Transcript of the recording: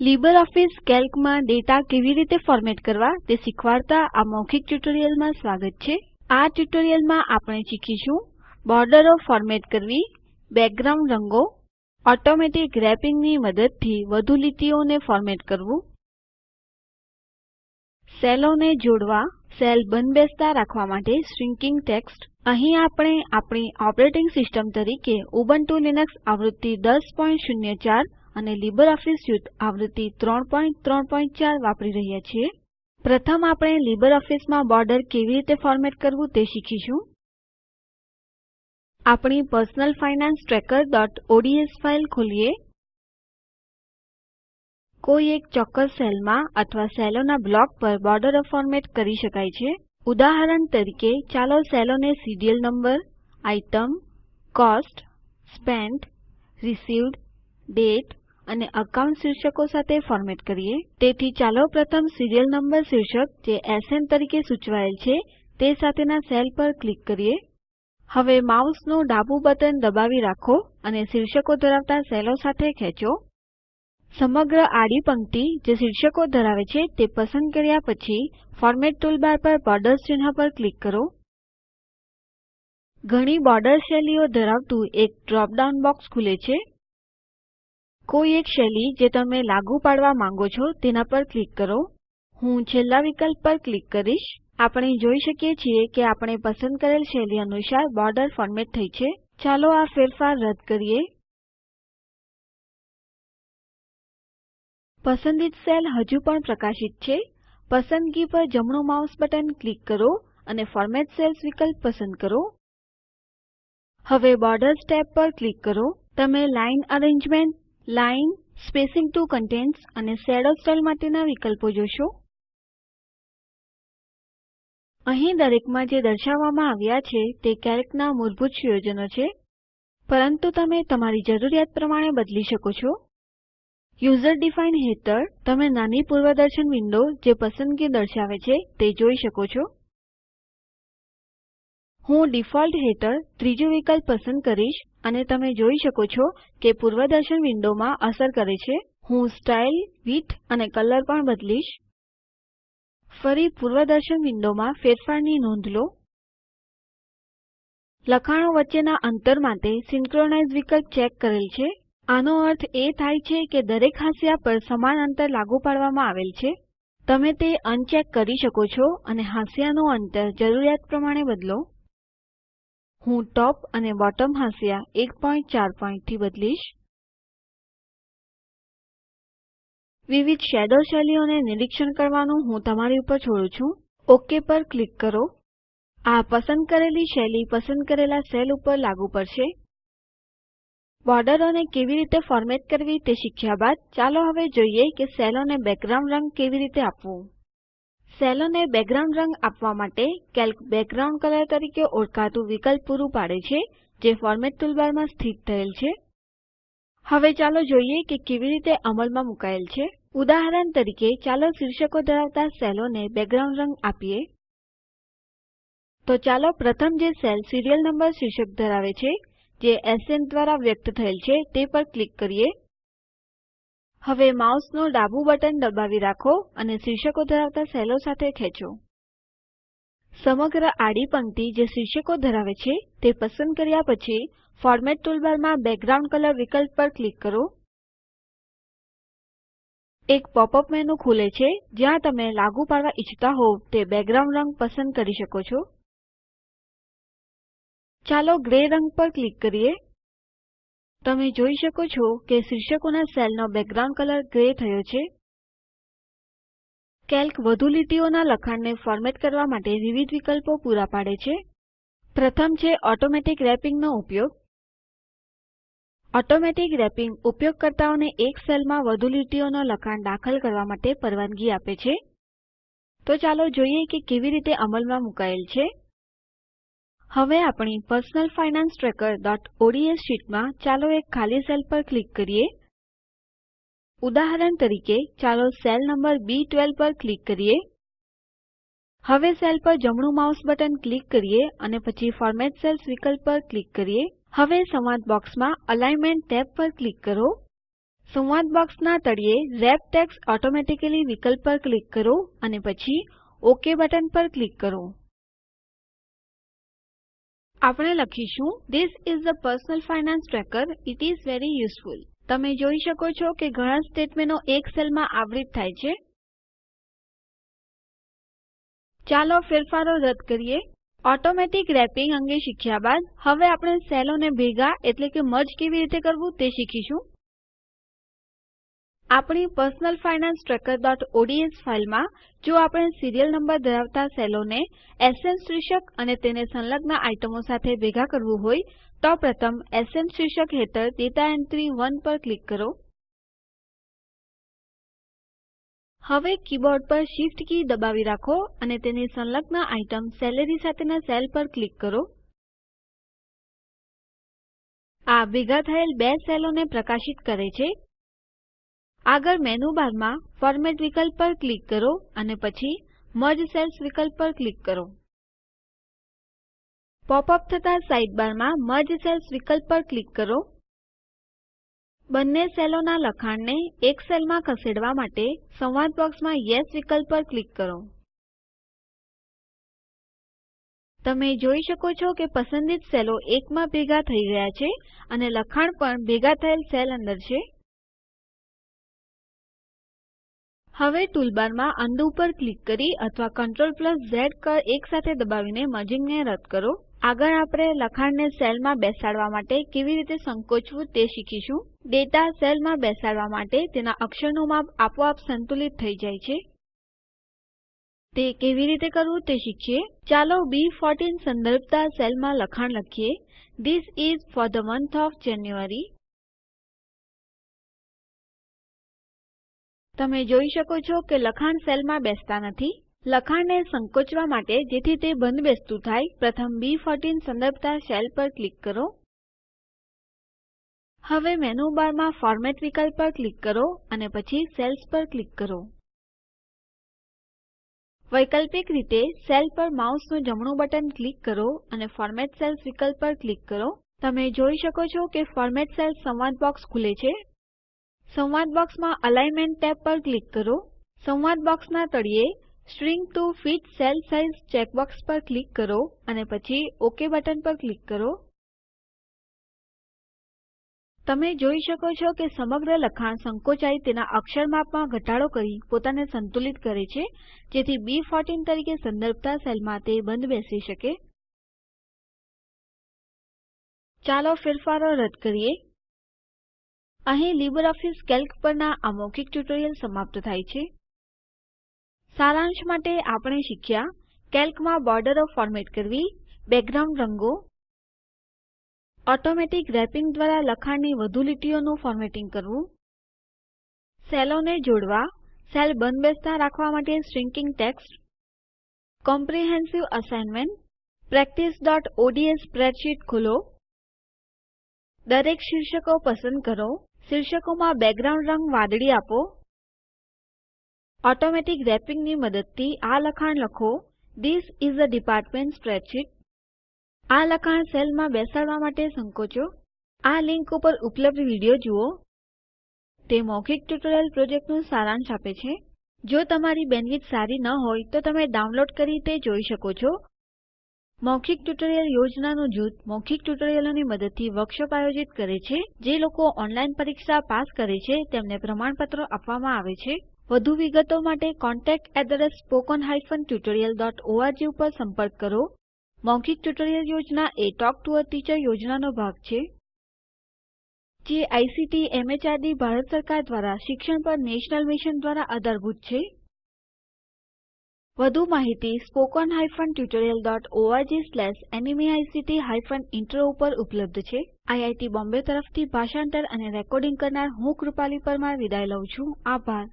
LibreOffice કેલ્કમાં data કેવી રીતે format કરવા તે શીખવાડતા આ મૌખિક ટ્યુટોરીયલમાં સ્વાગત છે. આ ટ્યુટોરીયલમાં આપણે શીખીશું બોર્ડરો ફોર્મેટ કરવી, બેકગ્રાઉન્ડ રંગો, ઓટોમેટિક રેપિંગની મદદથી વધુ લીટીઓને ફોર્મેટ કરવું, સેલોને જોડવા, સેલ બંધબેસતા રાખવા માટે શ્રિન્કિંગ ટેક્સ્ટ. અહીં આપણે આપણી ઓપરેટિંગ સિસ્ટમ તરીકે ઉબુન્ટુ લિનક્સ આવૃત્તિ 1004 અને લીબરઓફીસ સ્યુટ આવૃત્તિ 334 વાપરી રહ્યા છીએ. પ્રથમ આપણે લીબરઓફીસમાં બોર્ડર કેવી રીતે ફોર્મેટ કરવું તે શીખીશું. આપણી personal finance trackerઓડ્સ ફાઇલ ખોલીએ. કોઈ એક ચોક્કસ સેલમાં અથવા સેલોના બ્લોક પર બોર્ડરો ફોર્મેટ કરી શકાય છે. ઉદાહરણ તરીકે, ચાલો સેલોને serial number, item, cost, spent, received date અને અકાઉન્ટ શીર્ષકો સાથે ફોર્મેટ કરીએ. તેથી ચાલો પ્રથમ સીરીયલ નંબર શીર્ષક, જે એસએન તરીકે સૂચવાયેલ છે, તે સાથેના સેલ પર ક્લિક કરીએ. હવે માઉસનું ડાબું બટન દબાવી રાખો અને શીર્ષકો ધરાવતા સેલો સાથે ખેંચો. સમગ્ર આડી પંક્તિ જે શીર્ષકો ધરાવે છે, તે પસંદ કર્યા પછી ફોર્મેટ ટૂલબાર પર બોર્ડર્સ ચિહ્ન પર ક્લિક કરો. ઘણી બોર્ડર શૈલીઓ ધરાવતું એક ડ્રોપ ડાઉન બોક્સ ખુલે છે. કોઈ એક શૈલી જે તમે લાગુ પાડવા માંગો છો તેના પર ક્લિક કરો. હું છેલ્લા વિકલ્પ પર ક્લિક કરીશ. આપણે જોઈ શકીએ છીએ કે આપણે પસંદ કરેલ શૈલી અનુસાર બોર્ડર ફોર્મેટ થઈ છે. ચાલો આ ફેરફાર રદ કરીએ. પસંદિત સેલ હજુ પણ પ્રકાશિત છે. પસંદગી પર જમણું માઉસ બટન ક્લિક કરો અને ફોર્મેટ સેલ્સ વિકલ્પ પસંદ કરો. હવે બોર્ડર્સ ટેબ પર ક્લિક કરો. તમે line arrangement line, spacing to contents અને શેડો સ્ટાઇલ માટેના વિકલ્પો જોશો. અહીં દરેકમાં જે દર્શાવવામાં આવ્યા છે તે કેલ્કના મૂળભૂત સુયોજનો છે. પરંતુ તમે તમારી જરૂરિયાત પ્રમાણે બદલી શકો છો. યુઝર ડિફાઇન હેઠળ તમે નાની પૂર્વદર્શન વિન્ડો જે પસંદગી દર્શાવે છે તે જોઈ શકો છો. હું ડિફોલ્ટ હેઠળ ત્રીજું વિકલ્પ પસંદ કરીશ અને તમે જોઈ શકો છો કે પૂર્વદર્શન વિન્ડોમાં અસર કરે છે. હું સ્ટાઇલ, વિડ્થ અને કલર પણ બદલીશ. ફરી પૂર્વદર્શન વિન્ડોમાં ફેરફારની નોંધ લો. લખાણો વચ્ચેના અંતર માટે સિન્ક્રોનાઇઝ વિકલ્પ ચેક કરેલ છે. આનો અર્થ એ થાય છે કે દરેક હાંસિયા પર સમાન અંતર લાગુ પાડવામાં આવેલ છે. તમે તે અનચેક કરી શકો છો અને હાંસિયાનું અંતર જરૂરિયાત પ્રમાણે બદલો. હું ટોપ અને બોટમ હાંસિયા 1.4 પોઈન્ટથી બદલીશ. વિવિધ શેડો શૈલીઓને નિરીક્ષણ કરવાનું હું તમારી ઉપર છોડું છું. ઓકે પર ક્લિક કરો. આ પસંદ કરેલી શૈલી પસંદ કરેલા સેલ ઉપર લાગુ પડશે. બોર્ડરોને કેવી રીતે ફોર્મેટ કરવી તે શીખ્યા બાદ ચાલો હવે જોઈએ કે સેલોને બેકગ્રાઉન્ડ રંગ કેવી રીતે આપવું. સેલોને બેકગ્રાઉન્ડ રંગ આપવા માટે કેલ્ક બેકગ્રાઉન્ડ કલર તરીકે ઓળખાતું વિકલ્પ પૂરું પાડે છે, જે ફોર્મેટ ટૂલબારમાં સ્થિત થયેલ છે. હવે ચાલો જોઈએ કે કેવી રીતે અમલમાં મુકાયેલ છે. ઉદાહરણ તરીકે, ચાલો શીર્ષકો ધરાવતા સેલોને બેકગ્રાઉન્ડ રંગ આપીએ. તો ચાલો પ્રથમ જે સેલ સિરિયલ નંબર શીર્ષક ધરાવે છે, જે એસએન દ્વારા વ્યક્ત થયેલ છે, તે પર ક્લિક કરીએ. હવે માઉસનું ડાબું બટન દબાવી રાખો અને શીર્ષકો ધરાવતા સેલો સાથે ખેંચો. સમગ્ર આડી પંક્તિ જે શીર્ષકો ધરાવે છે તે પસંદ કર્યા પછી ફોર્મેટ ટૂલબારમાં બેકગ્રાઉન્ડ કલર વિકલ્પ પર ક્લિક કરો. એક પોપઅપ મેનુ ખુલે છે જ્યાં તમે લાગુ પાડવા ઈચ્છતા હોવ તે બેકગ્રાઉન્ડ રંગ પસંદ કરી શકો છો. ચાલો ગ્રે રંગ પર ક્લિક કરીએ. તમે જોઈ શકો છો કે શીર્ષકોના સેલનો બેકગ્રાઉન્ડ કલર ગ્રે થયો છે. કેલ્ક વધુ લીટીઓના લખાણને ફોર્મેટ કરવા માટે વિવિધ વિકલ્પો પૂરા પાડે છે. પ્રથમ છે ઓટોમેટિક રેપિંગનો ઉપયોગ. ઓટોમેટિક રેપિંગ ઉપયોગકર્તાઓને એક સેલમાં વધુ લીટીઓનો લખાણ દાખલ કરવા માટે પરવાનગી આપે છે. તો ચાલો જોઈએ કે કેવી રીતે અમલમાં મુકાયેલ છે. હવે આપણી personal finance trackerઓડ્સ શીટમાં ચાલો એક ખાલી સેલ પર ક્લિક કરીએ. ઉદાહરણ તરીકે, ચાલો સેલ નંબર બી12 પર ક્લિક કરીએ. હવે સેલ પર જમણું માઉસ બટન ક્લિક કરીએ અને પછી ફોર્મેટ સેલ્સ વિકલ્પ પર ક્લિક કરીએ. હવે સંવાદ બોક્સમાં અલાઈનમેન્ટ ટેબ પર ક્લિક કરો. સંવાદ બોક્સના તળિયે રેપ ટેક્સ્ટ ઓટોમેટિકલી વિકલ્પ પર ક્લિક કરો અને પછી ઓકે બટન પર ક્લિક કરો. આપણે લખીશું this is a personal finance tracker it is very useful. તમે જોઈ શકો છો કે ઘણા સ્ટેટમેન્ટો એક સેલમાં આવરિત થાય છે. ચાલો ફેરફારો રદ કરીએ. ઓટોમેટિક રેપિંગ અંગે શીખ્યા બાદ, હવે આપણે સેલોને ભેગા એટલે કે મર્જ કેવી રીતે કરવું તે શીખીશું. આપણી પર્સનલ ફાઇનાન્સ trackerઓડ્સ ફાઇલમાં જો આપણે સિરિયલ નંબર ધરાવતા સેલોને એસએન શીર્ષક અને તેને સંલગ્ન આઇટમો સાથે ભેગા કરવું હોય, તો પ્રથમ એસએન શીર્ષક હેઠળ ડેટા એન્ટ્રી 1 પર ક્લિક કરો. હવે કીબોર્ડ પર Shift કી દબાવી રાખો અને તેની સંલગ્ન આઇટમ સેલેરી સાથેના સેલ પર ક્લિક કરો. આ ભેગા થયેલ બે સેલોને પ્રકાશિત કરે છે. આગળ મેનુ બારમાં ફોર્મેટ વિકલ્પ પર ક્લિક કરો અને પછી મર્જ સેલ્સ વિકલ્પ પર ક્લિક કરો. પોપ અપ થતા સાઇડબારમાં મર્જ સેલ્સ વિકલ્પ પર ક્લિક કરો. બંને સેલોના લખાણને એક સેલમાં ખસેડવા માટે સંવાદ બોક્સમાં યેસ વિકલ્પ પર ક્લિક કરો. તમે જોઈ શકો છો કે પસંદિત સેલો એકમાં ભેગા થઈ ગયા છે અને લખાણ પણ ભેગા થયેલ સેલ અંદર છે. હવે ટૂલબારમાં અન્ડુ પર ક્લિક કરી અથવા Ctrl ઝ કળ એકસાથે દબાવીને મર્જિંગને રદ કરો. આગળ આપણે લખાણને સેલમાં બેસાડવા માટે કેવી રીતે સંકોચવું તે શીખીશું. ડેટા સેલમાં બેસાડવા માટે તેના અક્ષરનું માપ આપોઆપ સંતુલિત થઈ જાય છે. તે કેવી રીતે કરવું તે શીખીએ. ચાલો બી14 સંદર્ભતા સેલમાં લખાણ લખીએ. This is for the month of January. તમે જોઈ શકો છો કે લખાણ સેલમાં બેસતા નથી. લખાણને સંકોચવા માટે જેથી તે બંધબેસતું થાય, પ્રથમ બી14 સંદર્ભતા સેલ પર ક્લિક કરો. હવે મેનુ બારમાં ફોર્મેટ વિકલ્પ પર ક્લિક કરો અને પછી સેલ્સ પર ક્લિક કરો. વૈકલ્પિક રીતે સેલ પર માઉસનું જમણું બટન ક્લિક કરો અને ફોર્મેટ સેલ્સ વિકલ્પ પર ક્લિક કરો. તમે જોઈ શકો છો કે ફોર્મેટ સેલ્સ સંવાદ બોક્સ ખુલે છે. સંવાદ બોક્સમાં અલાઈનમેન્ટ ટેબ પર ક્લિક કરો. સંવાદ બોક્સના તળિયે shrink to fit cell size checkbox પર ક્લિક કરો અને પછી ઓકે બટન પર ક્લિક કરો. તમે જોઈ શકો છો કે સમગ્ર લખાણ સંકોચાઈ તેના અક્ષર માપમાં ઘટાડો કરી પોતાને સંતુલિત કરે છે, જેથી બી14 તરીકે સંદર્ભતા સેલમાં તે બંધ બેસી શકે. ચાલો ફેરફારો રદ કરીએ. અહીં લીબરઓફીસ કેલ્ક પરના આ મૌખિક ટ્યુટોરીયલ સમાપ્ત થાય છે. સારાંશ માટે આપણે શીખ્યા કેલ્કમાં બોર્ડરો ફોર્મેટ કરવી, બેકગ્રાઉન્ડ રંગો, ઓટોમેટિક રેપિંગ દ્વારા લખાણની વધુ લીટીઓનું ફોર્મેટિંગ કરવું, સેલોને જોડવા, સેલ બંધબેસતા રાખવા માટે શ્રિન્કિંગ ટેક્સ્ટ, કોમ્પ્રિહેન્સિવ અસાઇનમેન્ટ practiceઓડ્સ સ્પ્રેડશીટ ખોલો, દરેક શીર્ષકો પસંદ કરો શીર્ષકોમાં બેકગ્રાઉન્ડ રંગ વાદળી આપો. ઓટોમેટિક રેપિંગની મદદથી આ લખાણ લખો. This is a department spreadsheet આ લખાણ સેલમાં બેસાડવા માટે સંકોચો. આ લિંક ઉપર ઉપલબ્ધ વીડિયો જુઓ. તે મૌખિક ટ્યુટોરિયલ પ્રોજેક્ટનું સારાંશ આપે છે. જો તમારી બેન્ડવિડ્થ સારી ન હોય તો તમે ડાઉનલોડ કરી તે જોઈ શકો છો. મૌખિક ટ્યુટોરિયલ યોજનાનું જૂથ મૌખિક ટ્યુટોરિયલોની મદદથી વર્કશોપ આયોજિત કરે છે. જે લોકો ઓનલાઈન પરીક્ષા પાસ કરે છે, તેમને પ્રમાણપત્રો આપવામાં આવે છે. વધુ વિગતો માટે contact@spoken-tutorial.org ઉપર સંપર્ક કરો. મૌખિક ટ્યુટોરિયલ યોજના એ ટોક ટુ અ ટીચર યોજનાનો ભાગ છે. જે આઇસીટી એમએચઆરડી ભારત સરકાર દ્વારા શિક્ષણ પર નેશનલ મિશન દ્વારા આધારભૂત છે. વધુ માહિતી spoken hyphen tutorial dot ORG slash NMEICT hyphen intro ઉપર ઉપલબ્ધ છે. આઈઆઈટી બોમ્બે તરફથી ભાષાંતર અને રેકોર્ડિંગ કરનાર હું કૃપાલી પરમાર વિદાય લઉં છું. આભાર.